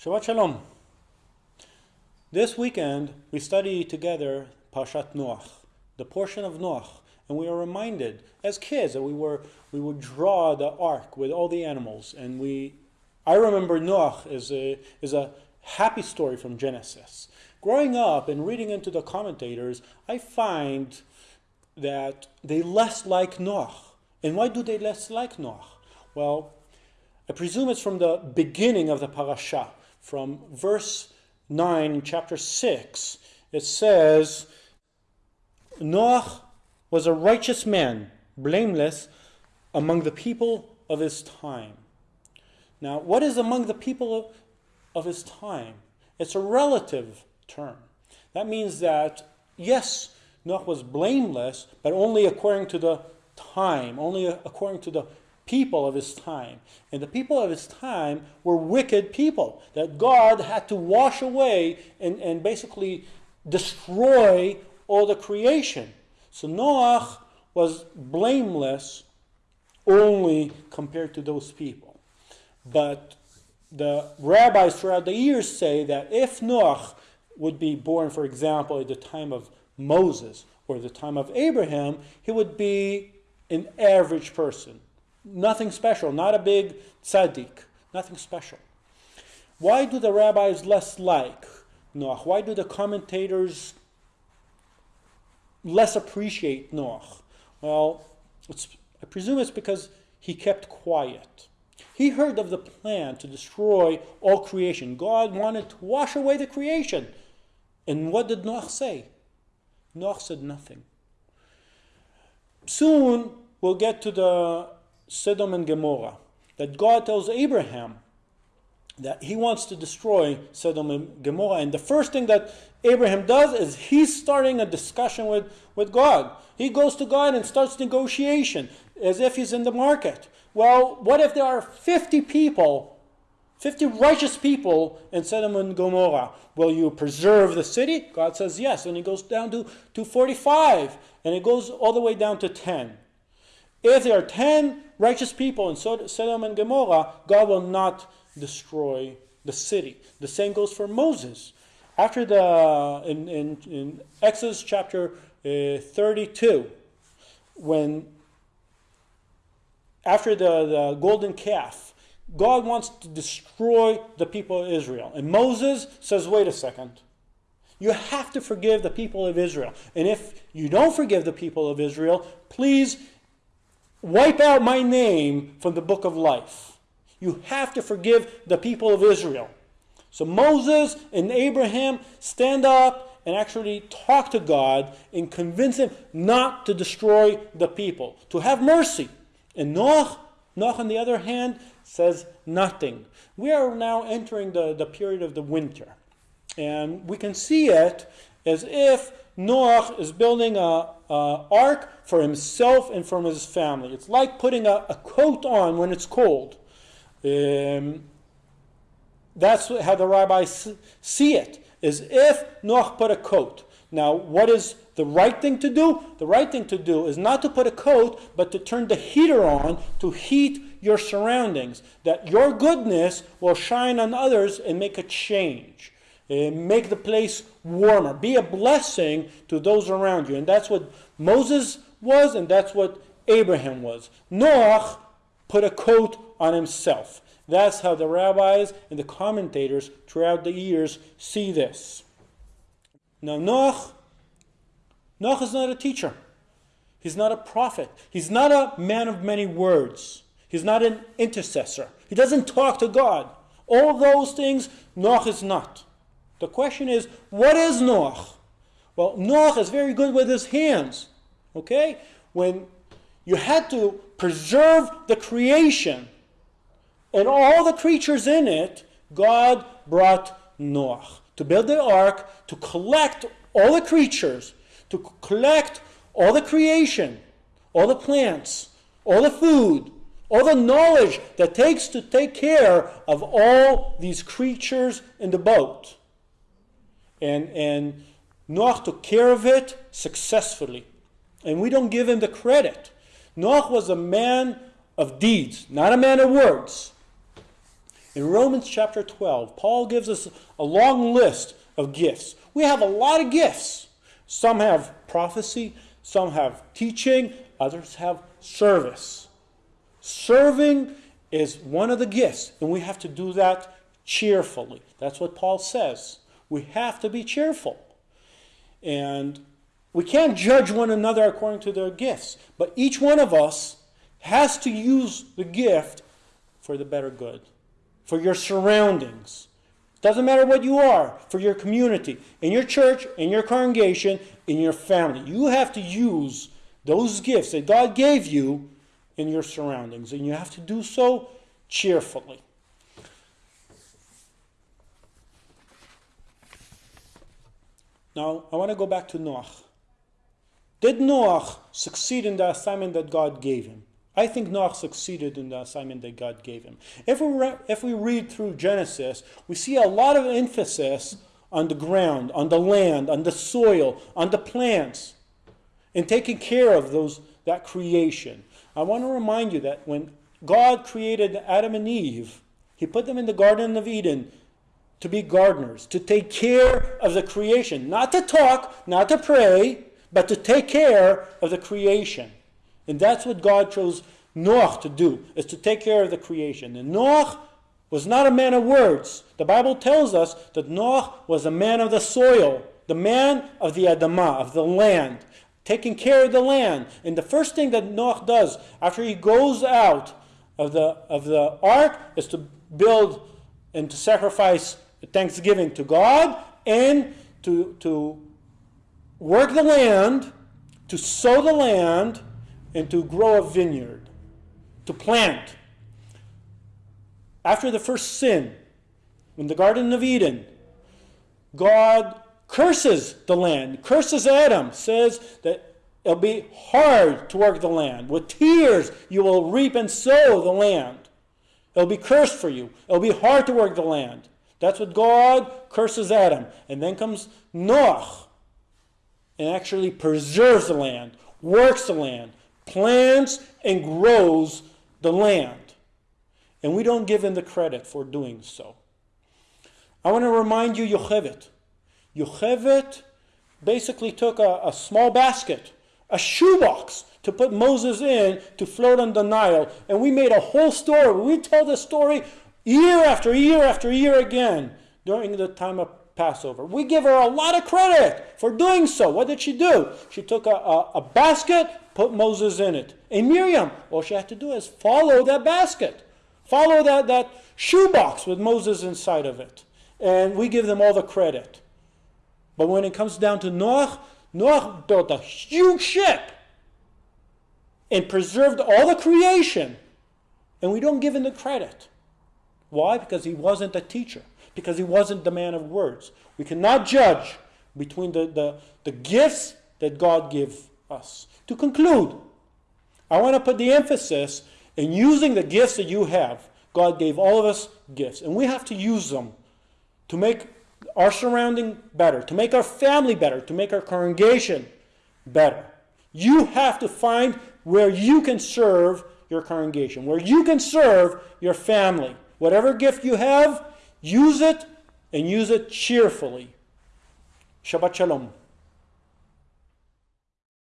Shabbat Shalom. This weekend we study together Parshat Noach, the portion of Noach, and we are reminded as kids that we were we would draw the ark with all the animals, and we I remember Noach is a is a happy story from Genesis. Growing up and reading into the commentators, I find that they less like Noach. And why do they less like Noach? Well, I presume it's from the beginning of the parasha from verse 9 chapter 6, it says, Noach was a righteous man, blameless among the people of his time. Now, what is among the people of, his time? It's a relative term. That means that, yes, Noach was blameless, but only according to the time, only according to the people of his time. And the people of his time were wicked people that God had to wash away and, and basically destroy all the creation. So Noah was blameless only compared to those people. But the rabbis throughout the years say that if Noah would be born, for example, at the time of Moses or the time of Abraham, he would be an average person Nothing special, not a big tzaddik, nothing special. Why do the rabbis less like Noach? Why do the commentators less appreciate Noach? Well, I presume it's because he kept quiet. He heard of the plan to destroy all creation. God wanted to wash away the creation. And what did Noach say? Noach said nothing. Soon we'll get to the Sodom and Gomorrah. That God tells Abraham that he wants to destroy Sodom and Gomorrah. And the first thing that Abraham does is he's starting a discussion with, with God. He goes to God and starts negotiation as if he's in the market. Well, what if there are 50 people, 50 righteous people in Sodom and Gomorrah? Will you preserve the city? God says yes. And he goes down to, to 45, and it goes all the way down to 10. If there are 10 righteous people in Sodom and Gomorrah, God will not destroy the city. The same goes for Moses. After the, in, in, in Exodus chapter uh, 32, when after the, the golden calf, God wants to destroy the people of Israel. And Moses says, wait a second. You have to forgive the people of Israel. And if you don't forgive the people of Israel, please wipe out my name from the book of life. You have to forgive the people of Israel. So Moses and Abraham stand up and actually talk to God and convince him not to destroy the people, to have mercy. And Noach, Noach on the other hand, says nothing. We are now entering the, the period of the winter. And we can see it as if Noach is building a, a, ark for himself and for his family. It's like putting a, a coat on when it's cold. Um, that's how the rabbis see as if Noach put a coat. Now, what is the right thing to do? The right thing to do is not to put a coat, but to turn the heater on to heat your surroundings, that your goodness will shine on others and make a change. Uh, make the place warmer. Be a blessing to those around you. And that's what Moses was, and that's what Abraham was. Noach put a coat on himself. That's how the rabbis and the commentators throughout the years see this. Now, Noach, Noach is not a teacher. He's not a prophet. He's not a man of many words. He's not an intercessor. He doesn't talk to God. All those things, Noach is not. The question is, what is Noach? Well, Noach is very good with his hands. Okay? When you had to preserve the creation and all the creatures in it, God brought Noach to build the ark, to collect all the creatures, to collect all the creation, all the plants, all the food, all the knowledge that takes to take care of all these creatures in the boat. And, and took care of it successfully. And we don't give him the credit. Noach was a man of deeds, not a man of words. In Romans chapter 12, Paul gives us a long list of gifts. We have a lot of gifts. Some have prophecy, some have teaching, others have service. Serving is one of the gifts, and we have to do that cheerfully. That's what Paul says. We have to be cheerful. And we can't judge one another according to their gifts, but each one of us has to use the gift for the better good, for your surroundings. Doesn't matter what you are, for your community, in your church, in your congregation, in your family. You have to use those gifts that God gave you in your surroundings, and you have to do so cheerfully. Now, I want to go back to Noah. Did Noah succeed in the assignment that God gave him? I think Noah succeeded in the assignment that God gave him. If we, if we read through Genesis, we see a lot of emphasis on the ground, on the land, on the soil, on the plants, and taking care of those that creation. I want to remind you that when God created Adam and Eve, he put them in the Garden of Eden to be gardeners, to take care of the creation, not to talk, not to pray, but to take care of the creation. And that's what God chose Noah to do, is to take care of the creation. And Noah was not a man of words. The Bible tells us that Noah was a man of the soil, the man of the Adamah, of the land, taking care of the land. And the first thing that Noah does after he goes out of the, of the ark is to build and to sacrifice thanksgiving to God and to, to work the land, to sow the land, and to grow a vineyard, to plant. After the first sin, in the Garden of Eden, God curses the land, curses Adam, says that it'll be hard to work the land. With tears you will reap and sow the land. It'll be cursed for you. It'll be hard to work the land. That's what God curses Adam. And then comes Noah and actually preserves the land, works the land, plants and grows the land. And we don't give him the credit for doing so. I want to remind you Yocheved. Yocheved basically took a, a small basket, a shoebox, to put Moses in to float on the Nile. And we made a whole story. We tell this story year after year after year again during the time of Passover. We give her a lot of credit for doing so. What did she do? She took a, a, a basket, put Moses in it. And Miriam, all she had to do is follow that basket. Follow that, that shoebox with Moses inside of it. And we give them all the credit. But when it comes down to Noah, Noah built a huge ship and preserved all the creation. And we don't give him the credit. Why? Because he wasn't a teacher because he wasn't the man of words. We cannot judge between the, the, the gifts that God gives us. To conclude, I want to put the emphasis in using the gifts that you have. God gave all of us gifts, and we have to use them to make our surrounding better, to make our family better, to make our congregation better. You have to find where you can serve your congregation, where you can serve your family. Whatever gift you have, Use it and use it cheerfully. Shabbat Shalom.